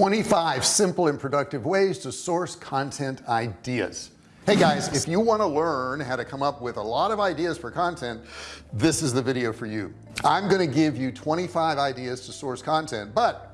25 simple and productive ways to source content ideas. Hey guys if you want to learn how to come up with a lot of ideas for content this is the video for you. I'm going to give you 25 ideas to source content but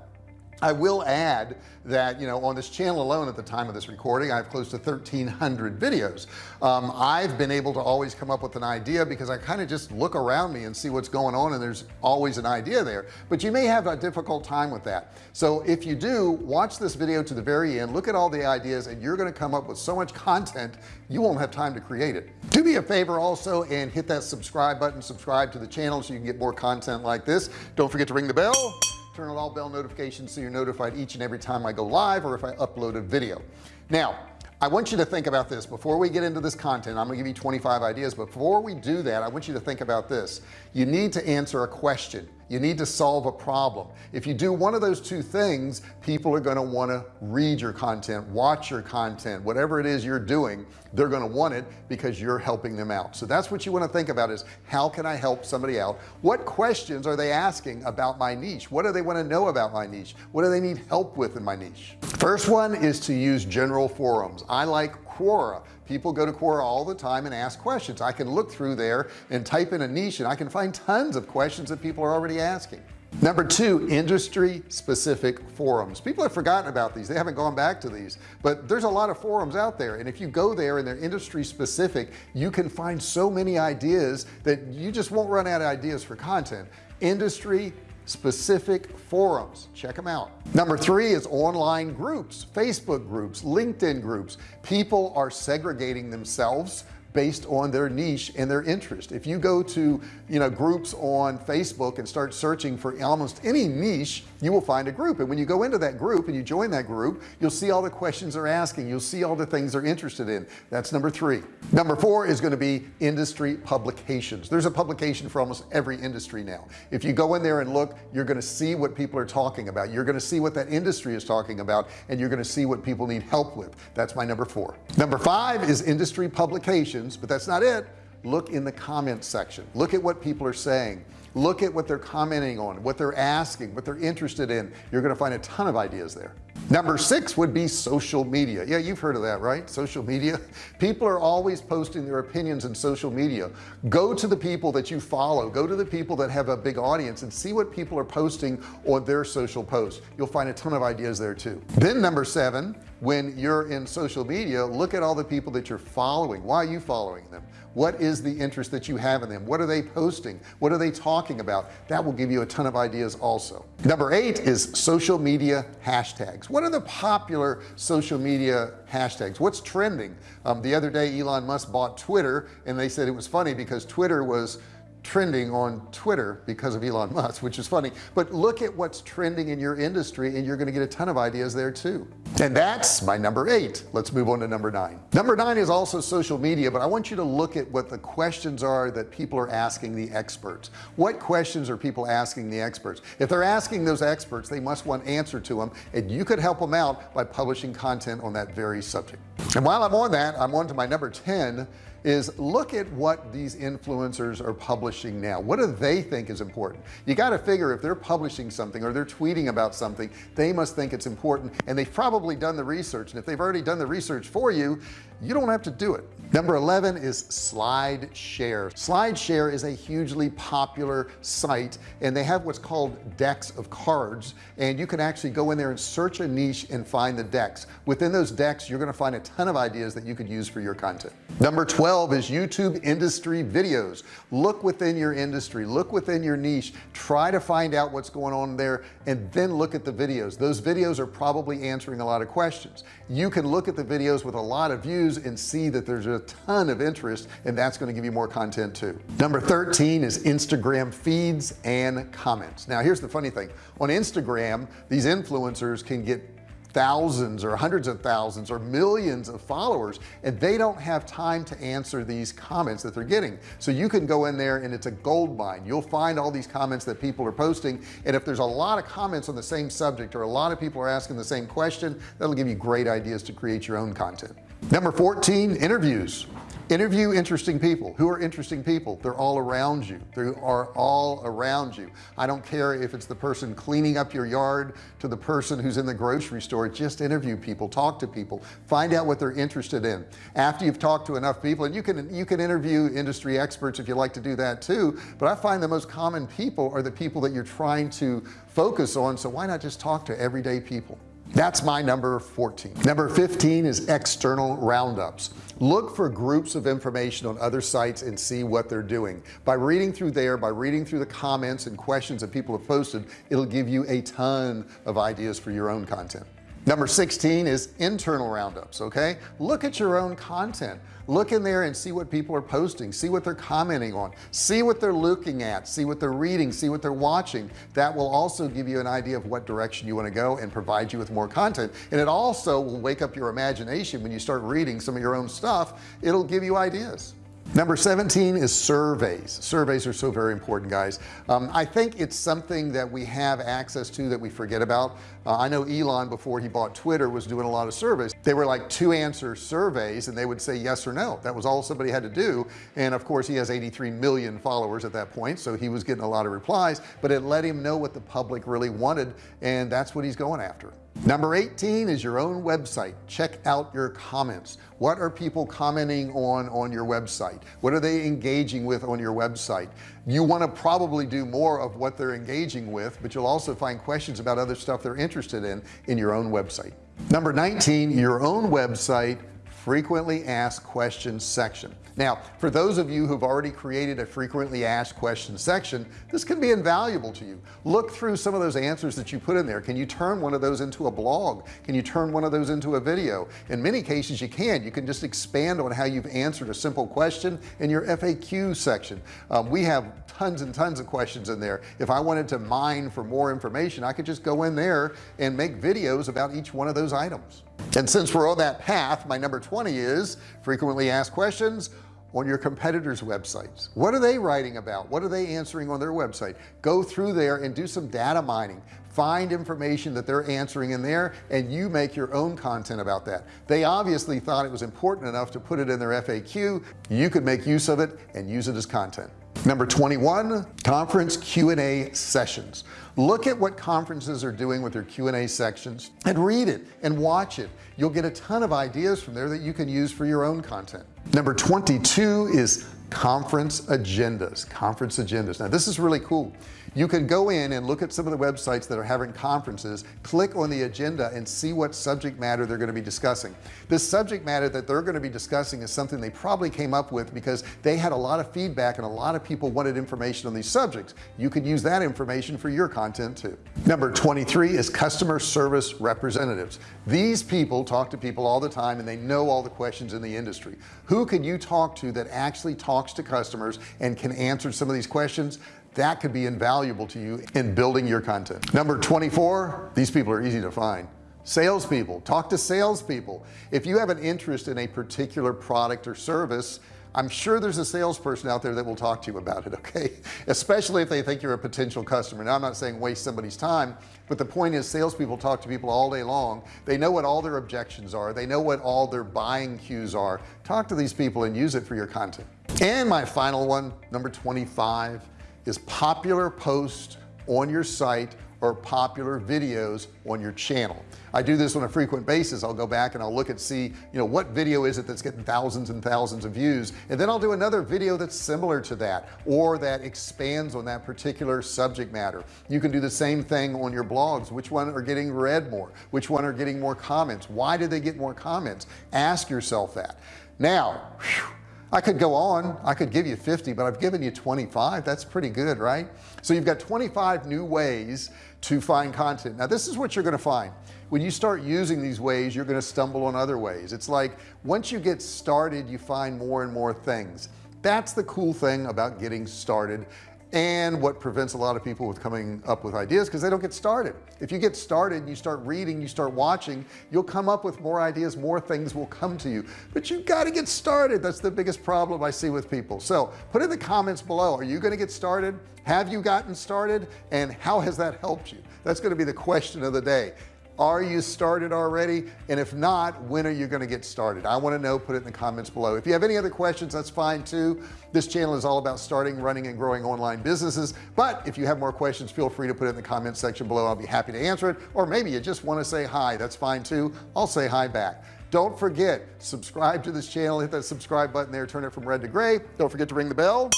I will add that you know on this channel alone at the time of this recording I have close to 1300 videos. Um, I've been able to always come up with an idea because I kind of just look around me and see what's going on and there's always an idea there. But you may have a difficult time with that. So if you do watch this video to the very end look at all the ideas and you're going to come up with so much content you won't have time to create it. Do me a favor also and hit that subscribe button subscribe to the channel so you can get more content like this. Don't forget to ring the bell turn on all bell notifications so you're notified each and every time I go live or if I upload a video. Now I want you to think about this. Before we get into this content I'm gonna give you 25 ideas. Before we do that I want you to think about this. You need to answer a question you need to solve a problem. If you do one of those two things people are going to want to read your content watch your content whatever it is you're doing they're going to want it because you're helping them out. So that's what you want to think about is how can I help somebody out? What questions are they asking about my niche? What do they want to know about my niche? What do they need help with in my niche? First one is to use general forums. I like Quora. People go to Quora all the time and ask questions. I can look through there and type in a niche and I can find tons of questions that people are already asking. Number two industry specific forums. People have forgotten about these. They haven't gone back to these. But there's a lot of forums out there and if you go there and they're industry specific you can find so many ideas that you just won't run out of ideas for content. Industry specific forums. Check them out. Number three is online groups Facebook groups LinkedIn groups. People are segregating themselves based on their niche and their interest. If you go to you know groups on Facebook and start searching for almost any niche you will find a group. And when you go into that group and you join that group you'll see all the questions they're asking. You'll see all the things they're interested in. That's number three. Number four is going to be industry publications. There's a publication for almost every industry now. If you go in there and look you're going to see what people are talking about. You're going to see what that industry is talking about and you're going to see what people need help with. That's my number four. Number five is industry publications but that's not it look in the comments section. Look at what people are saying. Look at what they're commenting on what they're asking what they're interested in. You're going to find a ton of ideas there number six would be social media. Yeah you've heard of that right? Social media. People are always posting their opinions in social media. Go to the people that you follow. Go to the people that have a big audience and see what people are posting on their social posts. You'll find a ton of ideas there too. Then number seven when you're in social media look at all the people that you're following. Why are you following them? What is the interest that you have in them? What are they posting? What are they talking about? That will give you a ton of ideas also. Number eight is social media hashtags what are the popular social media hashtags? What's trending? Um, the other day Elon Musk bought Twitter and they said it was funny because Twitter was trending on Twitter because of Elon Musk which is funny. But look at what's trending in your industry and you're going to get a ton of ideas there too. And that's my number eight. Let's move on to number nine. Number nine is also social media but I want you to look at what the questions are that people are asking the experts. What questions are people asking the experts? If they're asking those experts they must want answer to them and you could help them out by publishing content on that very subject. And while I'm on that I'm on to my number 10 is look at what these influencers are publishing now. What do they think is important? You got to figure if they're publishing something or they're tweeting about something they must think it's important and they've probably done the research. And if they've already done the research for you you don't have to do it. Number 11 is SlideShare SlideShare is a hugely popular site and they have what's called decks of cards and you can actually go in there and search a niche and find the decks. Within those decks you're going to find a ton of ideas that you could use for your content. Number 12 is YouTube industry videos. Look within your industry look within your niche try to find out what's going on there and then look at the videos. Those videos are probably answering a lot of questions. You can look at the videos with a lot of views and see that there's a ton of interest and that's going to give you more content too. Number 13 is Instagram feeds and comments. Now here's the funny thing. On Instagram these influencers can get thousands or hundreds of thousands or millions of followers and they don't have time to answer these comments that they're getting. So you can go in there and it's a gold mine. You'll find all these comments that people are posting and if there's a lot of comments on the same subject or a lot of people are asking the same question that'll give you great ideas to create your own content number 14 interviews. Interview interesting people. Who are interesting people? They're all around you. They are all around you. I don't care if it's the person cleaning up your yard to the person who's in the grocery store. Just interview people. Talk to people. Find out what they're interested in. After you've talked to enough people and you can you can interview industry experts if you like to do that too but I find the most common people are the people that you're trying to focus on so why not just talk to everyday people that's my number 14 number 15 is external roundups. Look for groups of information on other sites and see what they're doing. By reading through there by reading through the comments and questions that people have posted it'll give you a ton of ideas for your own content number 16 is internal roundups okay? Look at your own content. Look in there and see what people are posting. See what they're commenting on. See what they're looking at. See what they're reading. See what they're watching. That will also give you an idea of what direction you want to go and provide you with more content. And it also will wake up your imagination when you start reading some of your own stuff. It'll give you ideas number 17 is surveys. Surveys are so very important guys. Um, I think it's something that we have access to that we forget about. Uh, I know Elon before he bought Twitter was doing a lot of surveys. They were like two answer surveys and they would say yes or no. That was all somebody had to do. And of course he has 83 million followers at that point so he was getting a lot of replies but it let him know what the public really wanted and that's what he's going after number 18 is your own website. Check out your comments. What are people commenting on on your website? What are they engaging with on your website? You want to probably do more of what they're engaging with but you'll also find questions about other stuff they're interested in in your own website. Number 19 your own website frequently asked questions section. Now for those of you who've already created a frequently asked questions section this can be invaluable to you. Look through some of those answers that you put in there. Can you turn one of those into a blog? Can you turn one of those into a video? In many cases you can. You can just expand on how you've answered a simple question in your FAQ section. Um, we have tons and tons of questions in there. If I wanted to mine for more information I could just go in there and make videos about each one of those items and since we're on that path my number 20 is frequently asked questions on your competitors websites. What are they writing about? What are they answering on their website? Go through there and do some data mining. Find information that they're answering in there and you make your own content about that. They obviously thought it was important enough to put it in their FAQ you could make use of it and use it as content number 21 conference Q&A sessions. Look at what conferences are doing with their Q&A sections and read it and watch it. You'll get a ton of ideas from there that you can use for your own content. Number 22 is conference agendas conference agendas. Now this is really cool you can go in and look at some of the websites that are having conferences click on the agenda and see what subject matter they're going to be discussing. The subject matter that they're going to be discussing is something they probably came up with because they had a lot of feedback and a lot of people wanted information on these subjects. You could use that information for your content too. Number 23 is customer service representatives. These people talk to people all the time and they know all the questions in the industry. Who can you talk to that actually talks to customers and can answer some of these questions that could be invaluable to you in building your content. Number 24 these people are easy to find. Salespeople talk to salespeople. If you have an interest in a particular product or service I'm sure there's a salesperson out there that will talk to you about it okay? Especially if they think you're a potential customer. Now I'm not saying waste somebody's time but the point is salespeople talk to people all day long. They know what all their objections are. They know what all their buying cues are. Talk to these people and use it for your content. And my final one number 25 is popular posts on your site or popular videos on your channel. I do this on a frequent basis. I'll go back and I'll look and see you know what video is it that's getting thousands and thousands of views? And then I'll do another video that's similar to that or that expands on that particular subject matter. You can do the same thing on your blogs. Which one are getting read more? Which one are getting more comments? Why did they get more comments? Ask yourself that. Now whew, I could go on. I could give you 50 but I've given you 25 that's pretty good right? So you've got 25 new ways to find content. Now this is what you're going to find. When you start using these ways you're going to stumble on other ways. It's like once you get started you find more and more things. That's the cool thing about getting started and what prevents a lot of people with coming up with ideas because they don't get started. If you get started you start reading you start watching you'll come up with more ideas more things will come to you. But you've got to get started. That's the biggest problem I see with people. So put in the comments below are you going to get started? Have you gotten started? And how has that helped you? That's going to be the question of the day are you started already? And if not when are you going to get started? I want to know put it in the comments below. If you have any other questions that's fine too. This channel is all about starting running and growing online businesses. But if you have more questions feel free to put it in the comment section below. I'll be happy to answer it. Or maybe you just want to say hi that's fine too. I'll say hi back. Don't forget subscribe to this channel hit that subscribe button there turn it from red to gray. Don't forget to ring the bell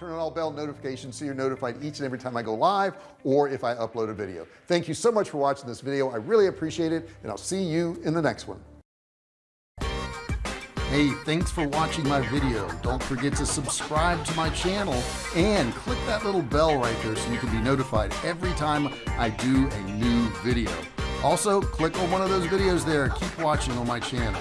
turn on all bell notifications so you're notified each and every time I go live or if I upload a video. Thank you so much for watching this video. I really appreciate it and I'll see you in the next one. Hey thanks for watching my video. Don't forget to subscribe to my channel and click that little bell right there so you can be notified every time I do a new video. Also click on one of those videos there. Keep watching on my channel